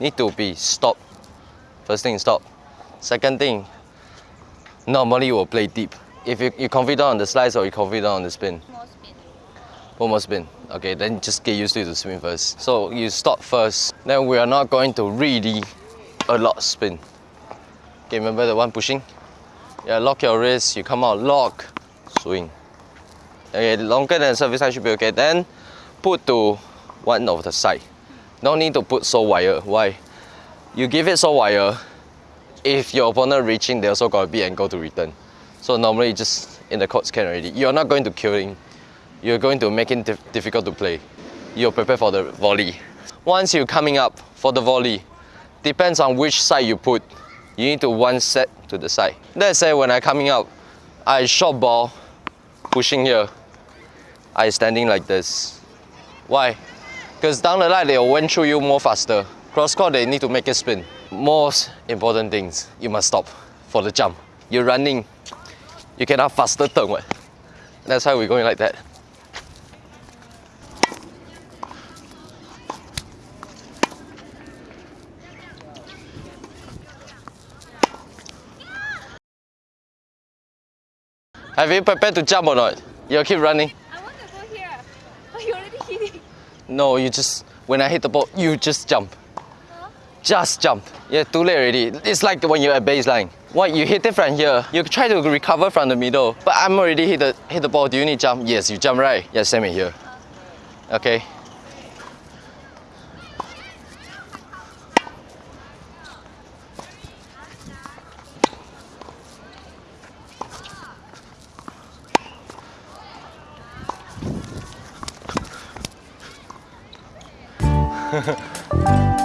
Need to be stop. First thing, stop. Second thing, normally you will play deep. If you, you confident on the slice or you confident on the spin? More spin. One more spin. Okay, then just get used to the to spin first. So you stop first. Then we are not going to really a lot spin. Okay, remember the one pushing? Yeah, lock your wrist, you come out, lock, swing. Okay, longer than service side should be okay. Then put to one of the side. No need to put so wire. Why? You give it so wire, if your opponent reaching, they also got a big angle to return. So normally just in the court can already. You're not going to kill him. You're going to make it dif- difficult to play. You're prepared for the volley. Once you're coming up for the volley, depends on which side you put. You need to one set to the side. Let's say when I coming up, I short ball, pushing here. I standing like this. Why? Because down the line they will went through you more faster. Cross court they need to make it spin. Most important things, you must stop for the jump. You're running, you cannot faster turn. What? That's why we're going like that. Have you prepared to jump or not? You'll keep running. I want to go here. But you already hit it. No, you just when I hit the ball, you just jump. Just jump. Yeah, too late already. It's like when you're at baseline. What you hit it from here, you try to recover from the middle. But I'm already hit the hit the ball. Do you need jump? Yes, you jump right. Yeah, same here. Okay. 呵 呵